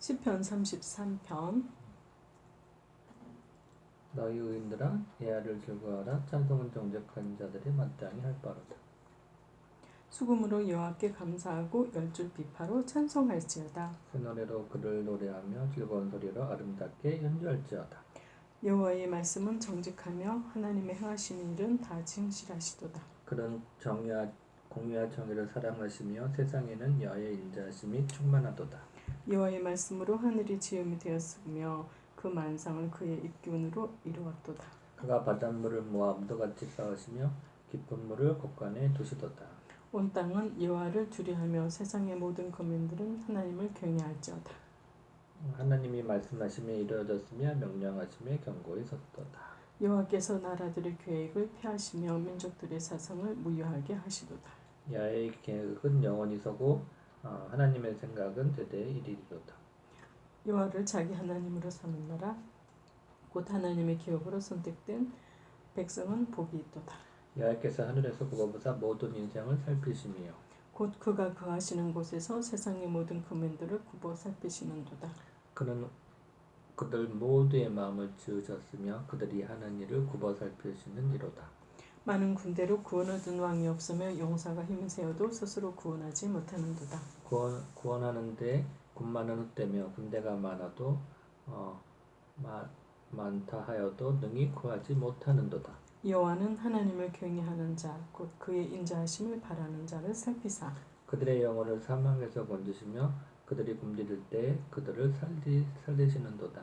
시편 33편. 너희 의인들아 예하를 즐거워하라. 찬송은 정직한 자들이 마땅히 할 바로다. 수금으로 여호와께 감사하고 열줄 비파로 찬송할지어다. 새 노래로 그를 노래하며 즐거운 소리로 아름답게 연주할지어다. 여호와의 말씀은 정직하며 하나님의 행하시는 일은 다 진실하시도다. 그는 정의와 공의와 정의를 사랑하시며 세상에는 여의 인자하심이 충만하도다 여호와의 말씀으로 하늘이 지음이 되었으며 그 만상을 그의 입기운으로 이루었도다. 그가 바닷물을 모아 무도같이 쌓으시며 깊은 물을 곳간에 두시도다. 온 땅은 여호와를 두려하며 세상의 모든 거민들은 하나님을 경외할지어다. 하나님이 말씀하심에 이루어졌으며 명령하심에 경고히 섰도다. 여호와께서 나라들의 계획을 피하시며 민족들의 사상을 무효하게 하시도다. 야의 계획은 영원히 서고 어, 하나님의 생각은 대대에 이르리로다. 여호와를 자기 하나님으로 삼은 나라 곧 하나님의 기업으로 선택된 백성은 복이 있도다. 여호와께서 하늘에서 굽어보사 모든 인생을 살피시며 곧 그가 거하시는 곳에서 세상의 모든 거민들을 굽어 살피시는도다. 그는 그들 모두의 마음을 지으셨으며 그들이 하는 일을 굽어 살피시는 이로다 많은 군대로 구원 얻은 왕이 없으며 용사가 힘을 세워도 스스로 구원하지 못하는도다. 구원, 구원하는데 군마는 헛되며 군대가 많아도 어, 마, 많다 하여도 능히 구하지 못하는도다. 여호와는 하나님을 경외하는 자 곧 그의 인자하심을 바라는 자를 살피사. 그들의 영혼을 사망에서 건지시며 그들이 굶주릴 때 그들을 살리, 살리시는도다.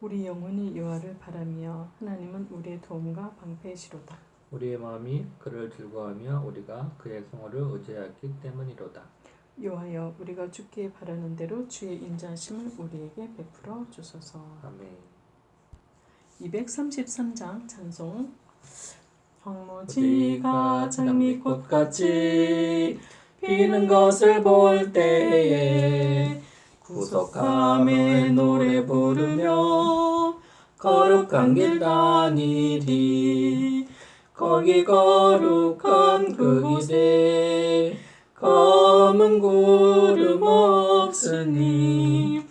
우리 영혼이 여호와를 바라며 하나님은 우리의 도움과 방패이시로다 우리의 마음이 그를 즐거워하며 우리가 그의 성호를 의지하기 때문이로다. 여호와여 우리가 주께 바라는 대로 주의 인자하심을 우리에게 베풀어 주소서. 아멘. 233장 찬송. 황무지가 장미꽃같이 피는 것을 볼 때에 구속함에 노래 부르며 거룩한 길 다니리 거기 거룩한 그 길에 검은 구름 없으니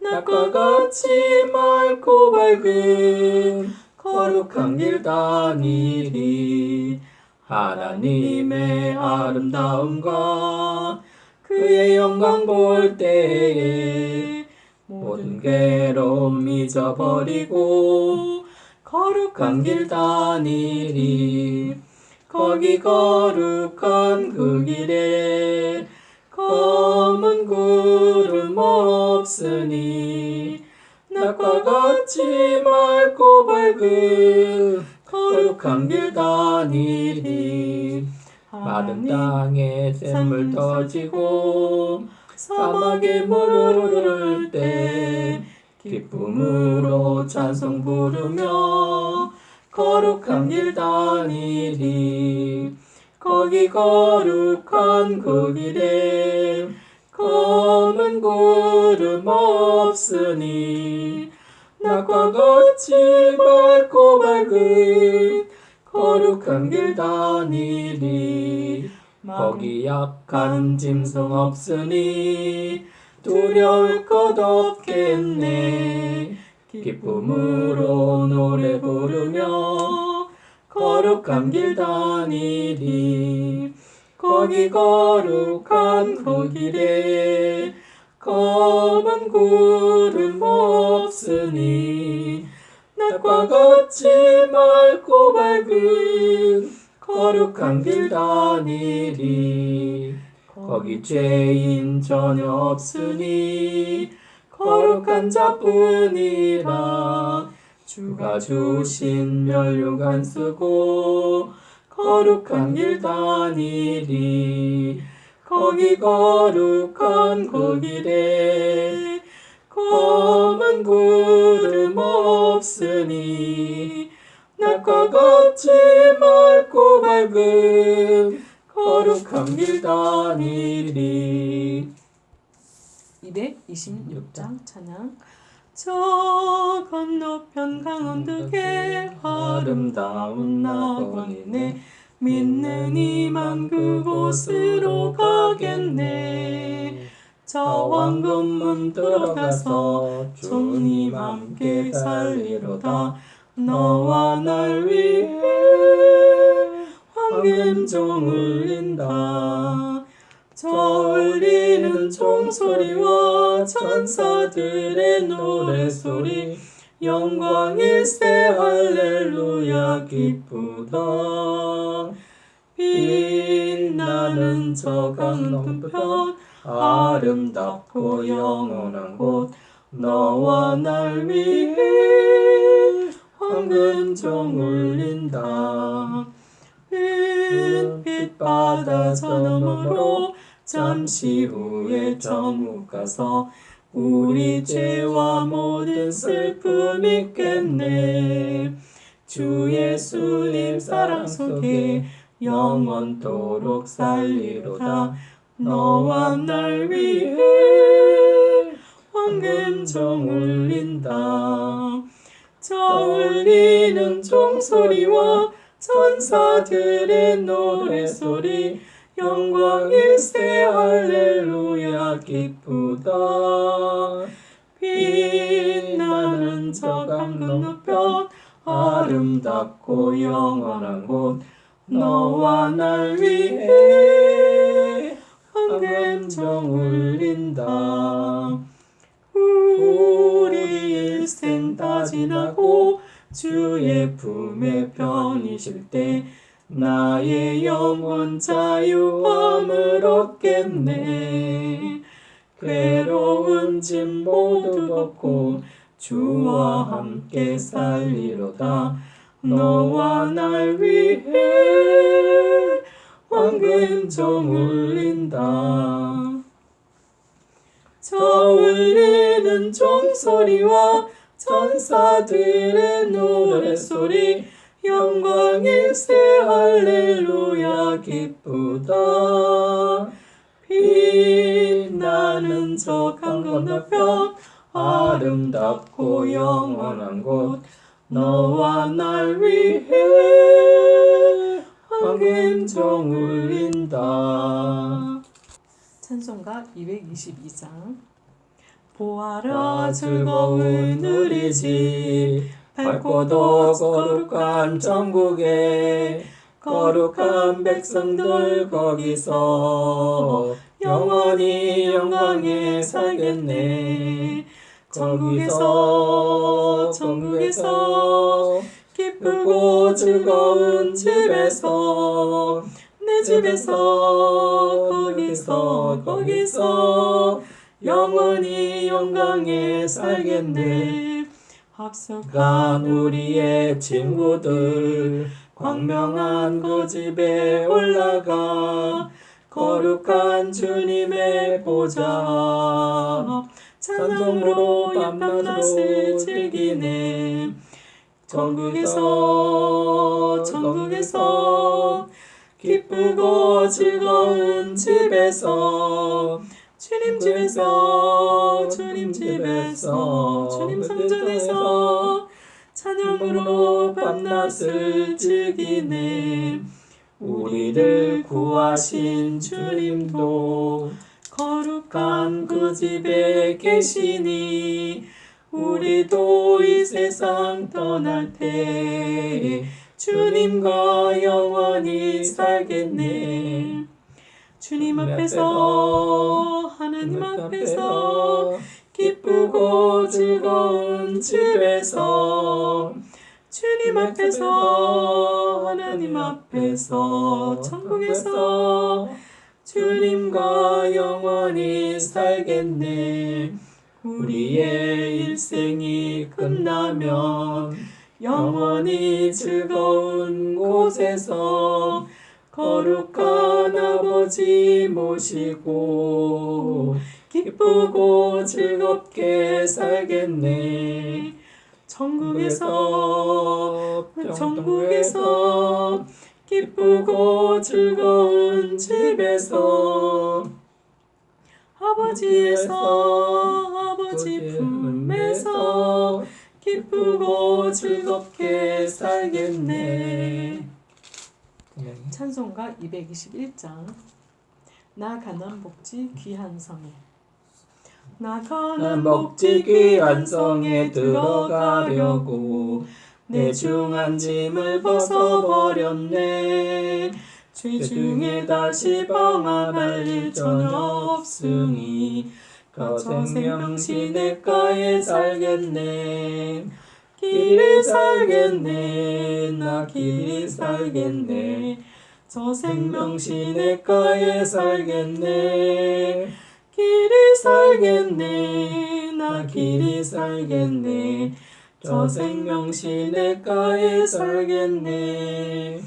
낮과 같이 맑고 밝은 거룩한 길 다니리 하나님의 아름다움과 그의 영광 볼 때에 모든 괴로움 잊어버리고 거룩한 길 다니리. 거기 거룩한 그 길에 검은 구름 없으니 낮과 같이 맑고 밝은 거룩한 길 다니리. 마른 땅에 샘물 터지고 사막에 물을 흐를 때 기쁨으로 찬송 부르며 거룩한 길 다니리 거기 거룩한 그 길에 검은 구름 없으니 낮과 같이 맑고 밝은 거룩한 길 다니리 거기 약한 짐승 없으니 두려울 것 없겠네. 기쁨으로 노래 부르며 거룩한 길 다니리. 거기 거룩한 그 길에 검은 구름 없으니 낮과 같이 맑고 밝은 거룩한 길 다니리 거기 죄인 전혀 없으니 거룩한 자뿐이라. 주가 주신 면류관 쓰고 거룩한 길 다니리. 거기 거룩한 그 길에 검은 구름 없으니 낮과 같이 맑고 밝은 거룩한 길 다니리. 226장 찬양. 저 건너편 강원득에 아름다운 낙원이네. 믿는 이만 그곳으로 가겠네. 저 황금문 들어가서 주님 함께 살리로다. 너와 날 위해 황금종 울린다. 저 울리는 종소리와 천사들의 노래소리 영광일세 할렐루야 기쁘다. 빛나는 저 강동편 아름답고 영원한 곳 너와 날 위해 황금종 울린다 햇빛 바다 저 너머로 잠시 후에 천국 가서 우리 죄와 모든 슬픔 잊겠네. 주 예수님 사랑 속에 영원토록 살리로다. 너와 날 위해 황금종 울린다. 저 울리는 종소리와 천사들의 노래소리 영광일세 할렐루야 기쁘다. 빛나는 저강 건너편 아름답고 영원한 곳 너와 날 위해 황금종 울린다. 우리 일생 다 지나고 주의 품에 편이실 때 나의 영혼 자유함을 얻겠네. 괴로운 짐 모두 벗고 주와 함께 살리로다. 너와 날 위해 황금종 울린다. 저 울리는 종소리와 천사들의 노래소리 영광일세 할렐루야 기쁘다. 빛나는 저 강 건너편 아름답고 영원한 곳 너와 날 위해 황금종 울린다. 찬송가 222장 보아라 즐거운 우리 집 밝고도 거룩한 천국에 거룩한 백성들 거기서 영원히 영광에 살겠네. 천국에서 천국에서 기쁘고 즐거운 집에서 내 집에서 거기서 거기서 영원히 영광에 살겠네. 합석한 우리의 친구들 광명한 그 집에 올라가. 거룩한 주님의 보좌. 찬송으로 밤낮으로 즐기네. 천국에서 천국에서 기쁘고 즐거운 집에서 주님 집에서 주님 집에서 주님 성전에서 찬양으로 밤낮을 즐기네. 우리를 구하신 주님도 거룩한 그 집에 계시니 우리도 이 세상 떠날 때 주님과 영원히 살겠네 주님 앞에서 하나님 앞에서 기쁘고 즐거운 집에서 주님 앞에서 하나님 앞에서 천국에서 주님과 영원히 살겠네. 우리의 일생이 끝나면 영원히 즐거운 곳에서 거룩한 아버지 모시고 기쁘고 즐겁게 살겠네 천국에서 천국에서 기쁘고 즐거운 집에서 아버지에서 아버지 품에서 기쁘고 즐겁게 살겠네. 찬송가 221장. 나 가난 복지 귀한 성에. 나가는 먹지 귀한 성에 들어가려고 내 중한 짐을 벗어버렸네. 죄 중에 다시 방황할 일 전혀 없으니 저 생명 시내가에 살겠네. 길이 살겠네. 나 길이 살겠네 저 생명 시내가에 살겠네. 길이 살겠네. 나 길이 살겠네. 저 생명 시내가에 살겠네.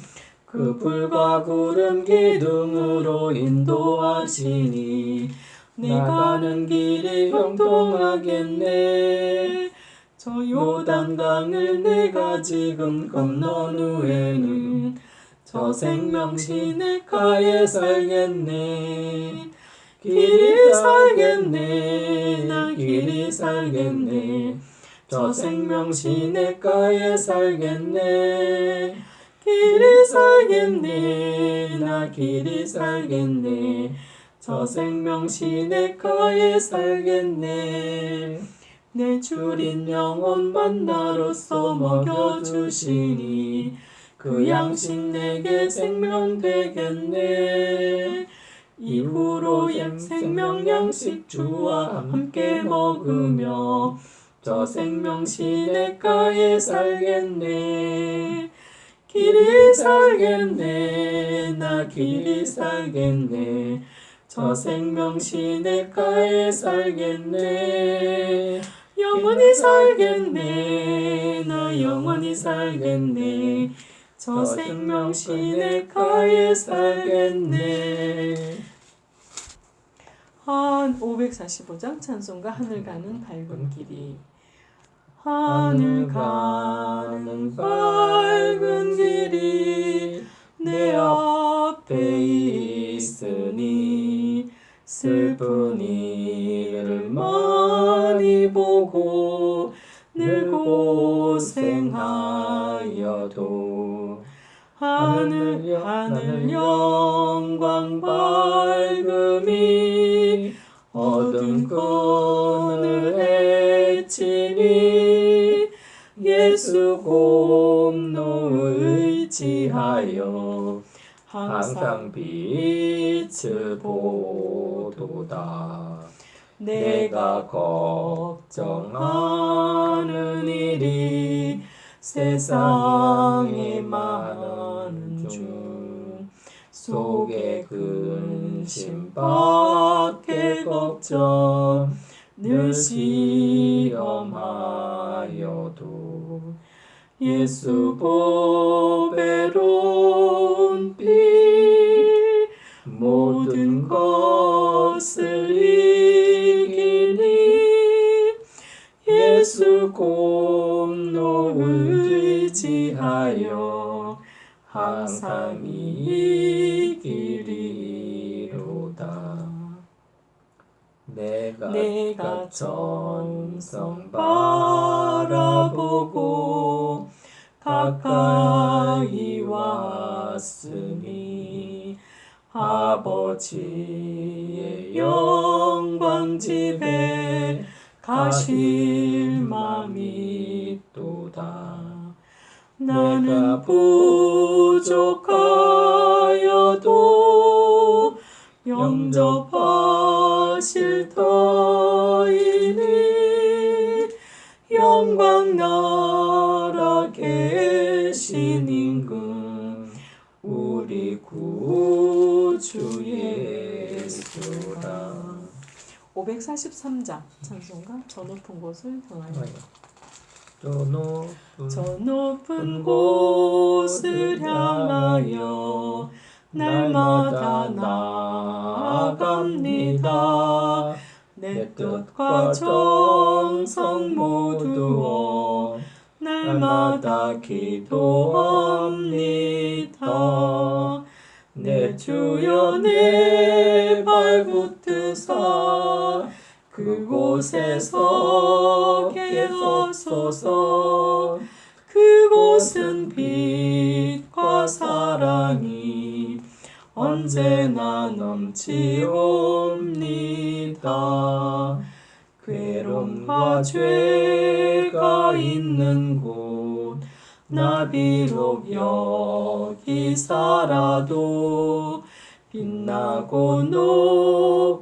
그 불과 구름 기둥으로 인도하시니 나가는 길이 형통하겠네. 저 요단강을 내가 지금 건넌 후에는 저 생명 시내가에 살겠네. 길이 살겠네. 나 길이 살겠네. 저 생명 시내가에 살겠네. 길이 살겠네. 나 길이 살겠네. 저 생명 시내가에 살겠네. 내 주린 영혼 만나로서 먹여주시니 그 양식 내게 생명 되겠네. 이후로 양- 생명 양식 주와 함께 먹으며 저 생명 시내가에 살겠네. 길이 살겠네. 나 길이 살겠네. 저 생명 시내가에 살겠네. 영원히 살겠네. 나 영원히 살겠네 저 생명 시내가에 살겠네. 한 545장 찬송가 하늘 가는 밝은 길이. 하늘 가는 밝은 길이 내 앞에 있으니 슬픈 일을 많이 보고 늘 고생하여도 하늘 하늘 영광 밝음이 어두운 끈을 헤치니 예수 공로 의지하여 항상 빛을 보도다. 내가 걱정하는 일이 세상에 많 은중 속에 근심 밖에 걱정 늘 시험하여도 예수 보배로운 피 모든 것을 이기니 예수 공로 의지하여 항상 이기리로다. 내가 내가 천성 바라보고 가까이 왔으니 아버지의 영광 집에 가실 맘이 또다 나는 부족하여도 영접하실 터이니 영광 나라 계신 임금 우리 구주 예수라. 543장 찬송가 저 높은 곳을 향하여 저 높은 저 높은 곳을 향하여 날마다 나아갑니다. 내 뜻과 정성 모두어 날마다 기도합니다. 내 주여 내 발붙드사 그곳에 서게 하소서. 그곳은 빛과 사랑이 언제나 넘치옵니다. 괴로움과 죄가 있는 곳, 나 비록 여기 살아도 빛나고 높은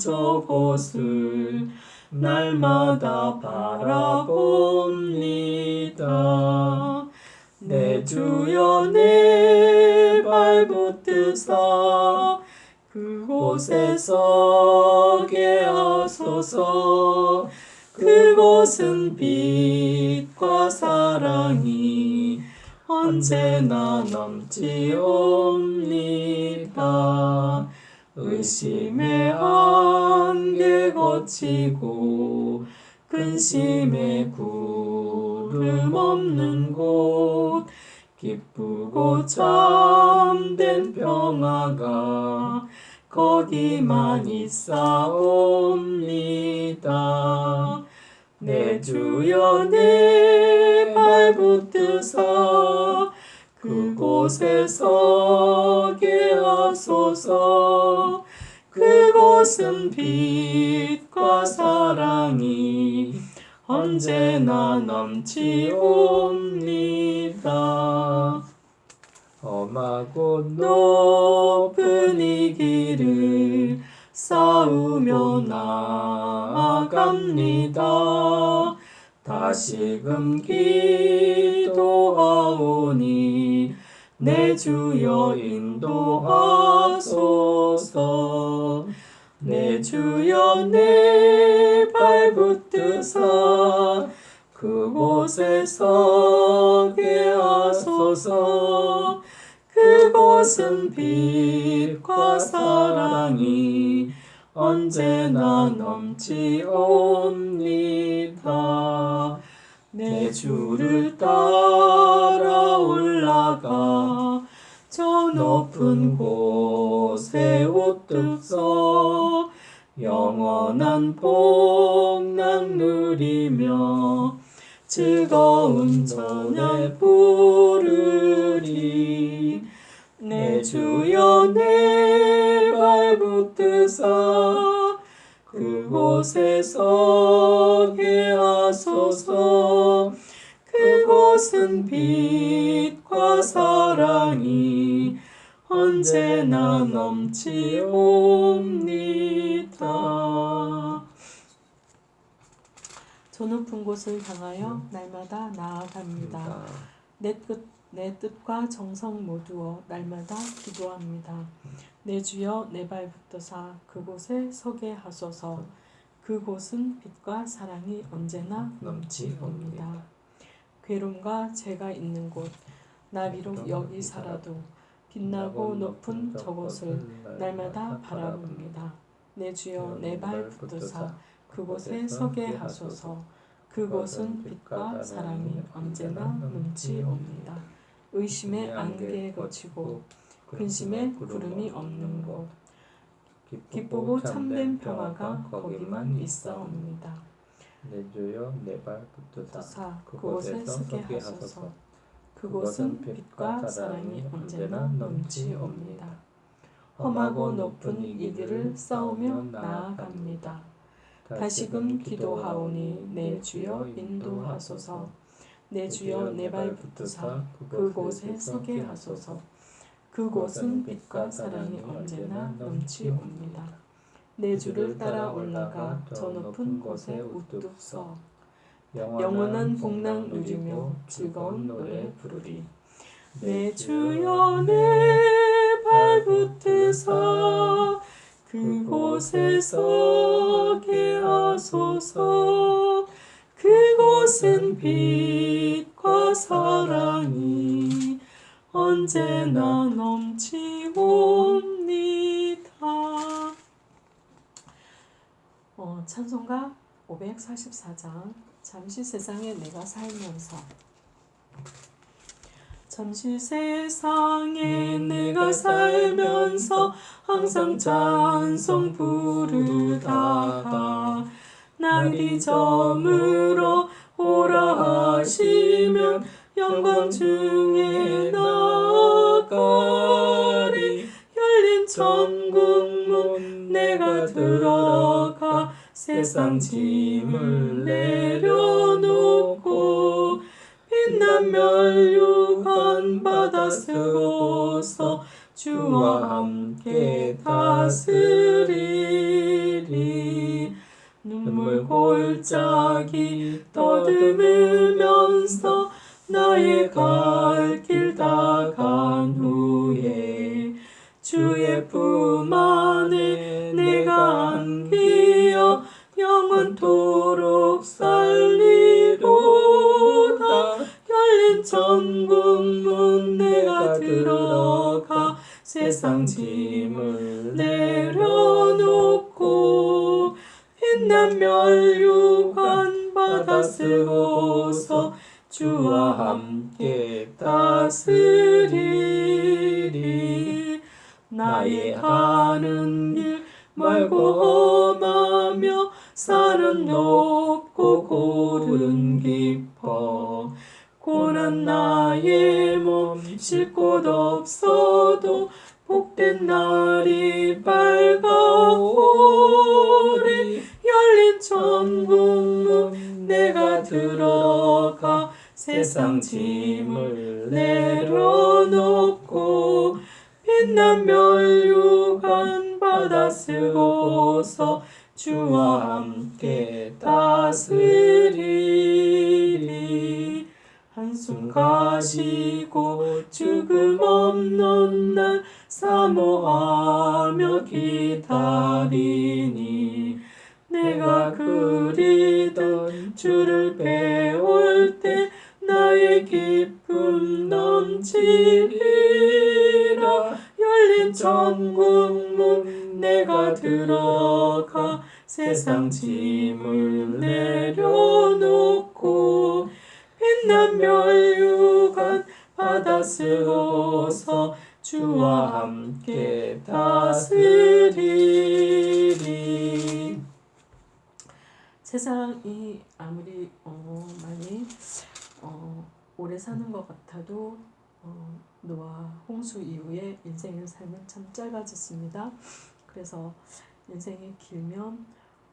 저곳을 날마다 바라봅니다. 내 주여 내 발 붙드사 그곳에 서게 하소서 그곳은 빛과 사랑이 언제나 넘치옵니다. 의심의 안개 거치고 근심의 구름 없는 곳 기쁘고 참된 평화가 거기만 있사옵니다. 내 주여 내 발 붙드사 그곳에 서게 하소서 그곳은 빛과 사랑이 언제나 넘치옵니다. 험하고 높은 이 길을 싸우며 나아갑니다. 다시금 기도하오니 내 주여 인도하소서 내 주여 내 발 붙드사 그곳에 서게 하소서 그곳은 빛과 사랑이 언제나 넘치옵니다. 내 주를 따라 올라가 저 높은 곳에 우뚝 서 영원한 복락 누리며 즐거운 전에 부르리. 내 주여 내 발 붙드사 그곳에 서게 하소서 그곳은 빛과 사랑이 언제나 넘치옵니다. 저 높은 곳을 향하여 날마다 나아갑니다. 내 뜻, 내 뜻과 정성 모두어 날마다 기도합니다. 내 주여 내 발 붙드사 그곳에 서게 하소서. 그곳은 빛과 사랑이 언제나 넘치옵니다. 괴로움과 죄가 있는 곳, 나 비록 여기 살아도 빛나고 높은 저곳을 날마다 바라봅니다. 내 주여 내 발 붙드사 그곳에 서게 하소서. 그곳은 빛과 사랑이 언제나 넘치옵니다. 의심의 안개에 거치고 근심의 구름이 없는 곳 기쁘고 참된 평화가 거기만 있사옵니다. 내 주여 내 발 붙드사 사 그곳에 서게 하소서. 그곳은 빛과 사랑이 언제나 넘치옵니다. 험하고 높은 이 길을 싸우며 나아갑니다. 다시금 기도하오니 내 주여 인도하소서. 내 주여 내 발 붙드사 그곳에 서게 하소서. 그곳은 빛과 사랑이 언제나 넘치옵니다. 내 주를 따라 올라가 저 높은 곳에 우뚝 서 영원한 복락 누리며 즐거운 노래 부르리. 내 주여 내 발붙드사 그곳에 서게 하소서. 그곳은 빛과 사랑이 언제나 넘치옵니다. 어, 찬송가 544장 잠시 세상에 내가 살면서. 잠시 세상에 내가 살면서 항상 찬송 부르다가 날이 저물어 오라 하시면 영광 중에 나가 세상 짐을 내 고난 나의 몸 쉴 곳 없어도 복된 날이 밝아오리. 열린 천국 문 내가 들어가 세상 짐을 내려놓고 빛난 멸류관 받아 쓰고서 주와 함께 다스리리 한숨 가시고 죽음 없는 날 사모하며 기다리니 내가 그리던 주를 배울 때 나의 기쁨 넘치리라. 열린 천국 문 내가 들어가 세상 짐을 내려놓고 빛난 멸류관 받아 쓰고서 주와 함께 다스리리 세상이 아무리 어, 많이 어, 오래 사는 것 같아도 어, 노아 홍수 이후에 인생의 삶은 참 짧아졌습니다. 그래서 인생이 길면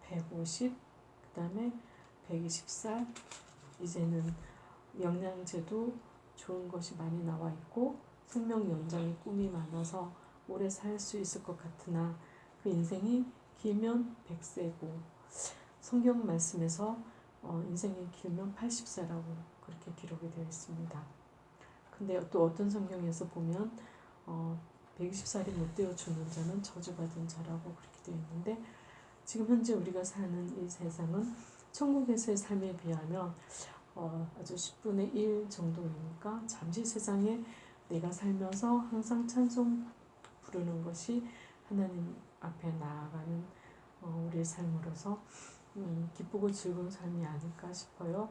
150, 그 다음에 120살, 이제는 영양제도 좋은 것이 많이 나와 있고 생명 연장의 꿈이 많아서 오래 살 수 있을 것 같으나 그 인생이 길면 100세고 성경 말씀에서 어, 인생이 길면 80세라고 그렇게 기록이 되어 있습니다. 근데 또 어떤 성경에서 보면 어, 120살이 못 되어 죽는 자는 저주받은 자라고 그렇게 되어 있는데 지금 현재 우리가 사는 이 세상은 천국에서의 삶에 비하면 어, 아주 10분의 1 정도이니까 잠시 세상에 내가 살면서 항상 찬송 부르는 것이 하나님 앞에 나아가는 어, 우리의 삶으로서 음, 기쁘고 즐거운 삶이 아닐까 싶어요.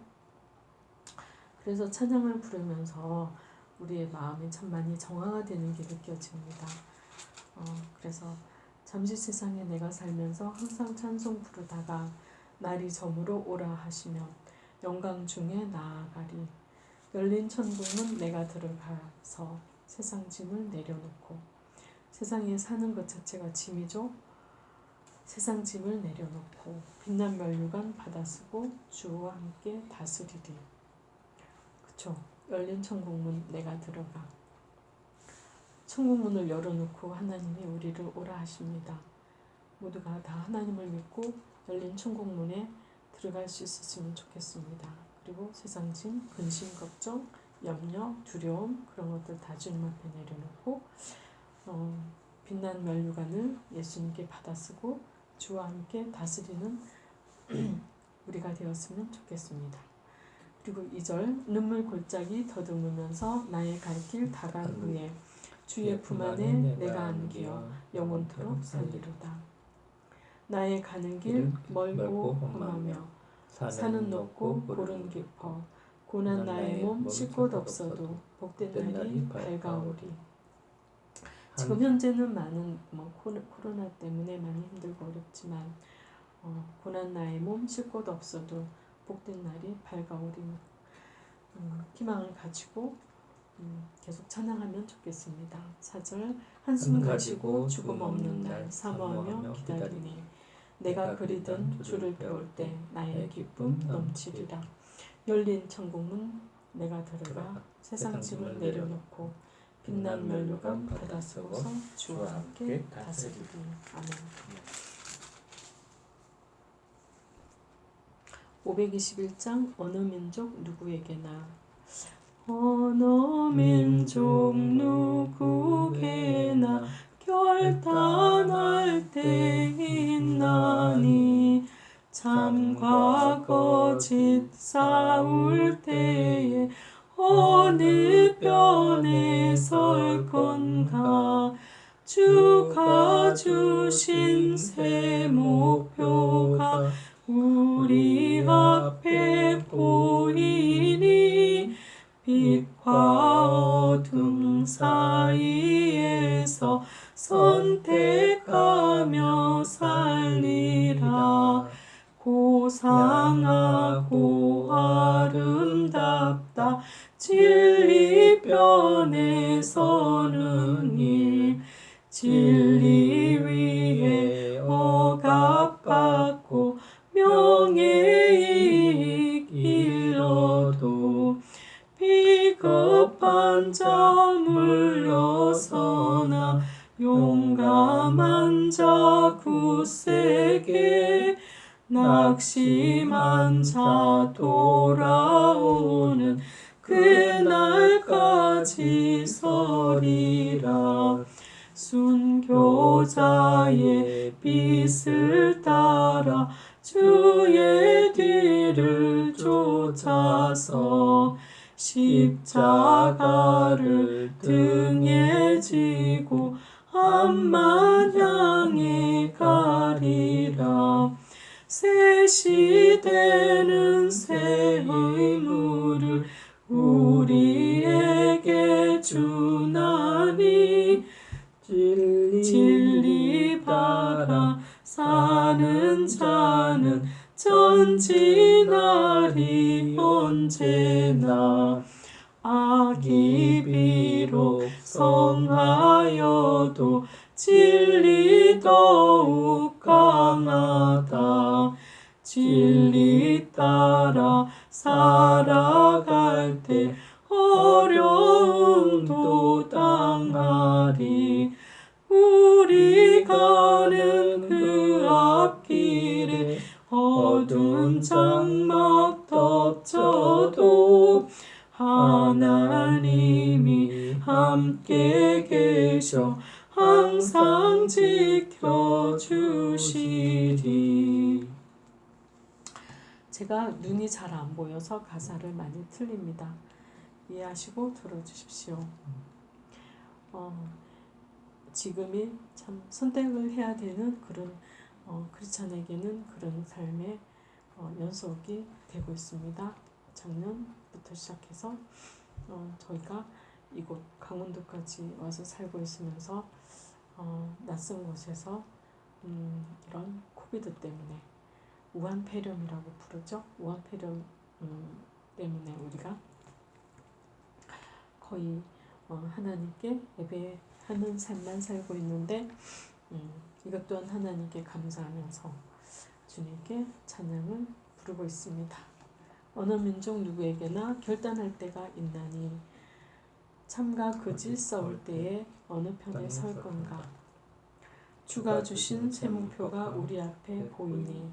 그래서 찬양을 부르면서 우리의 마음이 참 많이 정화가 되는 게 느껴집니다. 어, 그래서 잠시 세상에 내가 살면서 항상 찬송 부르다가 날이 저물어 오라 하시면 영광 중에 나아가리 열린 천국은 내가 들어가서 세상 짐을 내려놓고 세상에 사는 것 자체가 짐이죠. 세상 짐을 내려놓고 빛난 멸류관 받아쓰고 주와 함께 다스리리. 그쵸? 열린 천국문 내가 들어가. 천국문을 열어놓고 하나님이 우리를 오라 하십니다. 모두가 다 하나님을 믿고 열린 천국문에 들어갈 수 있었으면 좋겠습니다. 그리고 세상 짐, 근심, 걱정, 염려, 두려움 그런 것들 다 주님 앞에 내려놓고 어, 빛난 멸류관을 예수님께 받아쓰고 주와 함께 다스리는 우리가 되었으면 좋겠습니다. 그리고 2절 눈물 골짜기 더듬으면서 나의 갈 길 다간 후에 주의 품 안에 내가 안기어 영원토록 살리로다. 나의 가는 길 멀고 험하며 산은 높고 골은 깊어 고난 나의 몸쉴곳 없어도 복된 날이 밝아오리. 지금 현재는 많은 뭐 코로나 때문에 많이 힘들고 어렵지만 어, 고난 나의 몸 쉴 곳 없어도 복된 날이 밝아오리. 음, 희망을 가지고 음, 계속 찬양하면 좋겠습니다. 4절 한숨 가지고 죽음 없는 날 사모하며 기다리니 내가 그리던 주를 배울 때 나의 기쁨 넘치리라. 열린 천국문 내가 들어가 세상 짐을 내려놓고 빛난 면류관 받아 쓰고서 주와 함께 다스리리. 아멘. 521장 어느 민족 누구에게나 어느 민족 누구에게나 결단할 때 있나니 참 과 거 짓 싸울 때에 어느 편에 설 건가? 주가 주신 새 목표가 우리 앞에 보이니? 빛과 어둠 사 향해 가리라. 새 시대는 새 의무를 우리에게 주나니. 진리, 진리 바라. 사는 자는 전진하리 언제나. 악이 비록 성하여도 진리 더욱 강하다. 진리 따라 살아갈 때 어려움도 당하리. 우리 가는 그 앞길에 어두운 장막 덮쳐도 하나님이 함께 계셔 항상 지켜주시리 제가 눈이 잘 안 보여서 가사를 많이 틀립니다. 이해하시고 들어주십시오. 어, 지금이 참 선택을 해야 되는 그런 어, 크리스찬에게는 그런 삶의 어, 연속이 되고 있습니다. 작년부터 시작해서 어, 저희가 이곳 강원도까지 와서 살고 있으면서 어, 낯선 곳에서 음, 이런 코비드 때문에 우한폐렴이라고 부르죠. 우한폐렴 음, 때문에 우리가 거의 어, 하나님께 예배하는 삶만 살고 있는데 음, 이것 또한 하나님께 감사하면서 주님께 찬양을 부르고 있습니다. 어느 민족 누구에게나 결단할 때가 있나니 참과 거짓 싸울 때에 어느 편에 설 건가? 주가 주신 새 목표가 우리 앞에 보이니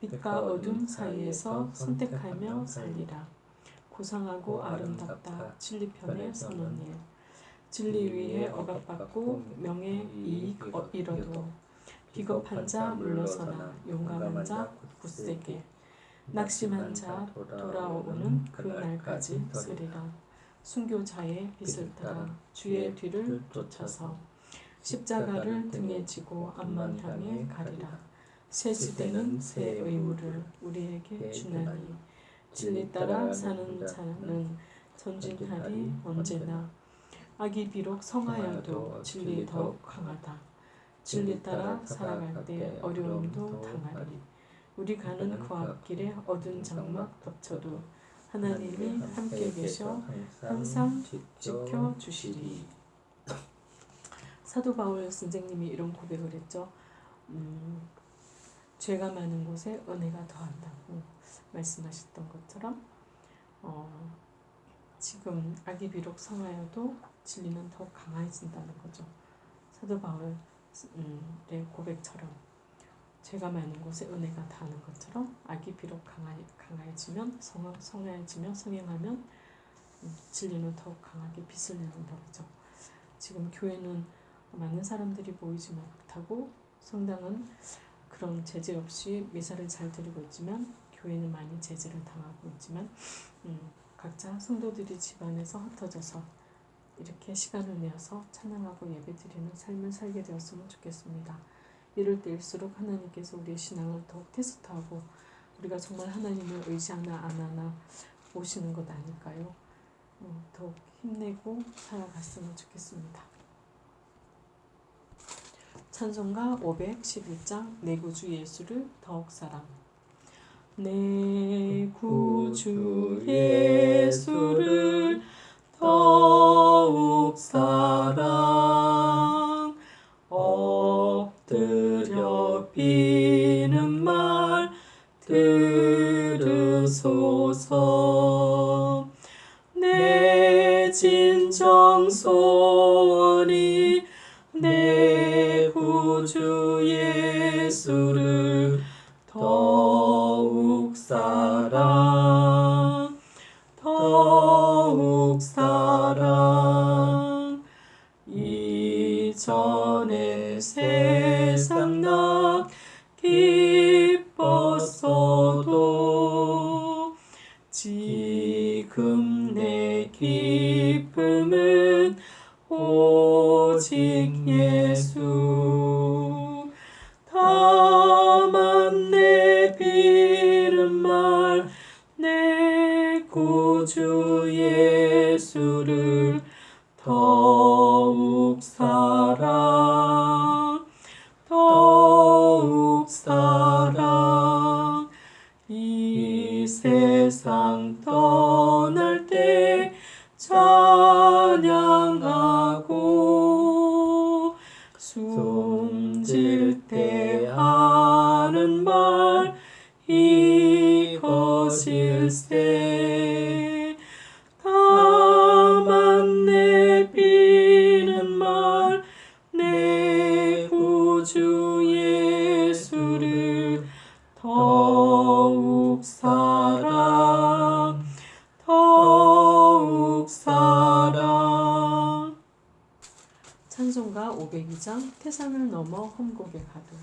빛과 어둠 사이에서 선택하며 살리라. 고상하고 아름답다. 진리 편에 서는 일. 진리 위에 억압받고 명예 이익 어- 잃어도 비겁한 자 물러서나 용감한 자 굳세게 낙심한 자 돌아오는 그 날까지 서리라 순교자의 빛을 따라 주의 뒤를 쫓아서 십자가를 등에 지고 앞만 향해 가리라. 새 시대는 새 의무를 우리에게 주나니 진리 따라 사는 자는 전진하리 언제나. 악이 비록 성하여도 진리 더욱 강하다. 진리 따라 살아갈 때 어려움도 당하리. 우리 가는 그 앞길에 어두운 장막 덮쳐도 하나님이 함께 계셔 항상 지켜 주시리. 사도 바울 선생님이 이런 고백을 했죠. 음, 죄가 많은 곳에 은혜가 더한다고 말씀하셨던 것처럼 어, 지금 악이 비록 성하여도 진리는 더욱 강해진다는 거죠. 사도 바울의 고백처럼 죄가 많은 곳에 은혜가 다하는 것처럼 악이 비록 강하, 강해지면 성, 성해지면 성행하면 음, 진리는 더욱 강하게 빛을 내는 법이죠. 지금 교회는 많은 사람들이 모이지 못하고 성당은 그런 제재 없이 미사를 잘 드리고 있지만 교회는 많이 제재를 당하고 있지만 음, 각자 성도들이 집안에서 흩어져서 이렇게 시간을 내어서 찬양하고 예배드리는 삶을 살게 되었으면 좋겠습니다. 이럴 때일수록 하나님께서 우리의 신앙을 더욱 테스트하고 우리가 정말 하나님을 의지하나 안 하나 보시는 것 아닐까요? 어, 더욱 힘내고 살아갔으면 좋겠습니다. 찬송가 511장 내 구주 예수를 더욱 사랑 내 구주 예수를 더욱 사랑 엎드려 비는 말 들으소서. 내 진정 소원이 내 구주 이전에 세상 나 기뻤어도 지금 내 기쁨은 오직 예수. 다만 내 비는 말내 구주 예수를 502장 태산을 넘어 험곡에 가도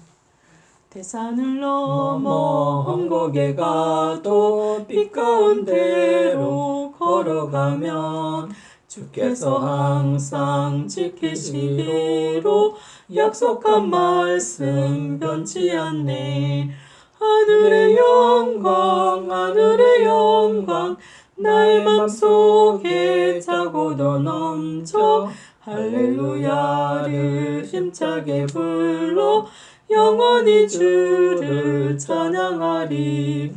태산을 넘어 험곡에 가도 빛 가운데로 걸어가면 주께서 항상 지키시기로 약속한 말씀 변치 않네. 하늘의 영광 하늘의 영광 나의 맘속에 차고도 넘쳐 할렐루야를 힘차게 불러 영원히 주를 찬양하리.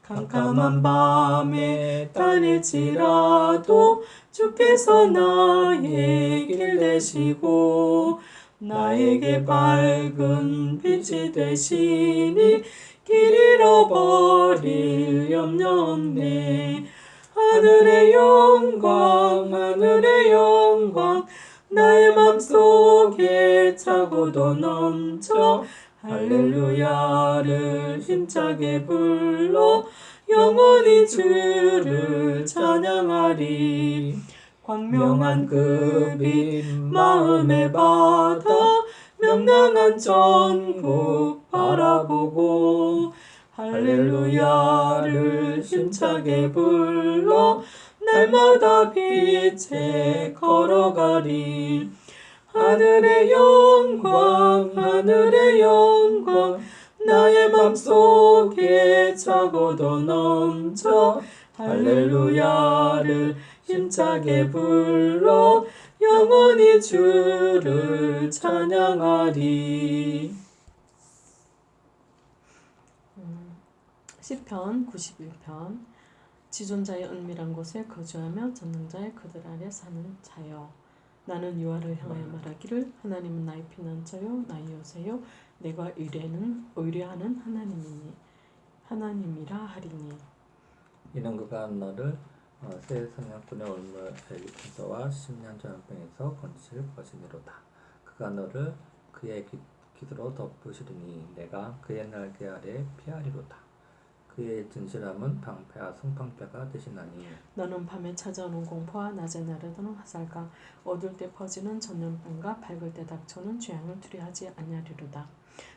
캄캄한 밤에 다닐지라도 주께서 나의 길 되시고 나에게 밝은 빛이 되시니 길 잃어버릴 염려 없네. 하늘의 영광 하늘의 영광 나의 맘속에 차고도 넘쳐 할렐루야를 힘차게 불러. 영원히 주를 찬양하리. 광명한 그빛 마음에 받아 명랑한 전국 바라보고. 할렐루야를 힘차게 불러 날마다 빛에 걸어가리 하늘의 영광 하늘의 영광 나의 맘속에 차고도 넘쳐 할렐루야를 힘차게 불러 영원히 주를 찬양하리 음, 시편 91편 지존자의 은밀한 곳에 거주하며 전능자의 그들 아래 사는 자여 나는 유아를 향하여 말하기를 하나님은 나의 피난처요 나의 요새요 내가 의뢰는 의뢰하는 하나님이니 하나님이라 하리니 이는 그가 너를 어, 새 사냥꾼의 올무에서와 십년 전병에서 건지실 것이니로다. 그가 너를 그의 기, 기드로 덮으시리니 내가 그의 날개 아래 피하리로다. 그의 진실함은 방패와 승방패가 되시나니 너는 밤에 찾아오는 공포와 낮에 날아드는 화살과 어둘 때 퍼지는 전염병과 밝을 때 닥쳐오는 죄악을 두려하지 아니하리로다.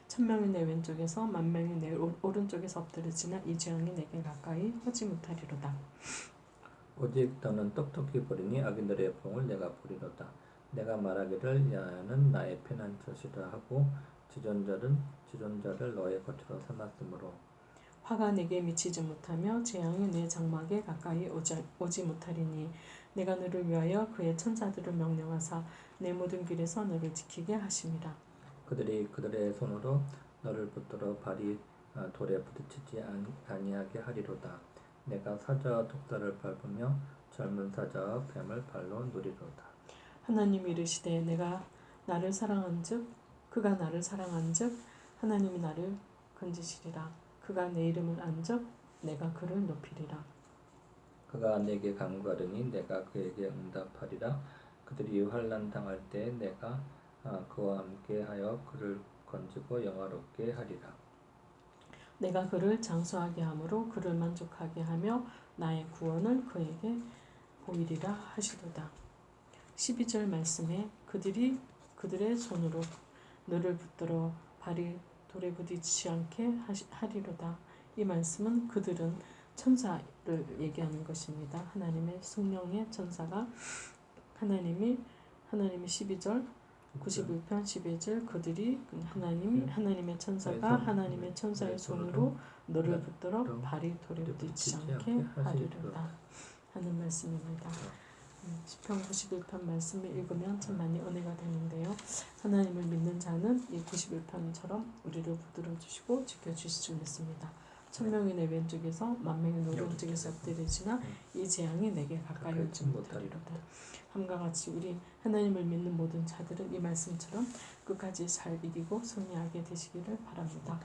천명이 내 왼쪽에서 만명이 내 오- 오른쪽에서 엎드려지나 이 재앙이 내게 가까이 오지 못하리로다. 오직 너는 똑똑히 보리니 악인들의 봉을 내가 보리로다. 내가 말하기를 야는 나의 피난처시라 하고 지존자는 지존자를 너의 거처로 삼았으므로 화가 내게 미치지 못하며 재앙이 내 장막에 가까이 오지, 오지 못하리니 내가 너를 위하여 그의 천사들을 명령하사 내 모든 길에서 너를 지키게 하심이라. 그들이 그들의 손으로 너를 붙들어 발이 아, 돌에 부딪히지 안- 아니하게 하리로다. 내가 사자와 독사를 밟으며 젊은 사자와 뱀을 발로 누리로다. 하나님이 이르시되 내가 나를 사랑한즉 그가 나를 사랑한즉 하나님이 나를 건지시리라. 그가 내 이름을 안즉 내가 그를 높이리라. 그가 내게 간구하더니 내가 그에게 응답하리라. 그들이 환난 당할 때 내가 아, 그와 함께하여 그를 건지고 영화롭게 하리라. 내가 그를 장수하게 함으로 그를 만족하게 하며 나의 구원을 그에게 보이리라 하시도다. 12절 말씀에 그들이 그들의 손으로 너를 붙들어 발이 돌에 부딪히지 않게 하리로다. 이 말씀은 그들은 천사를 얘기하는 것입니다. 하나님의 성령의 천사가 하나님이 하나님이 12절 91편 11절 그들이 하나님이 하나님의 천사가 하나님의 천사의 손으로 너를 붙들어 발이 돌에 부딪히지 않게 하리로다 하는 말씀입니다. 음, 시편 91편 말씀을 읽으면 참 많이 은혜가 되는데요. 하나님을 믿는 자는 이 91편처럼 우리를 붙들어 주시고 지켜 줄 믿습니다. 천명이 내 왼쪽에서 만명이 내 오른쪽에서 엎드리지나 이 재앙이 내게 가까이 오지 못하리로다. 함과 같이 우리 하나님을 믿는 모든 자들은 이 말씀처럼 끝까지 잘 이기고 승리하게 되시기를 바랍니다.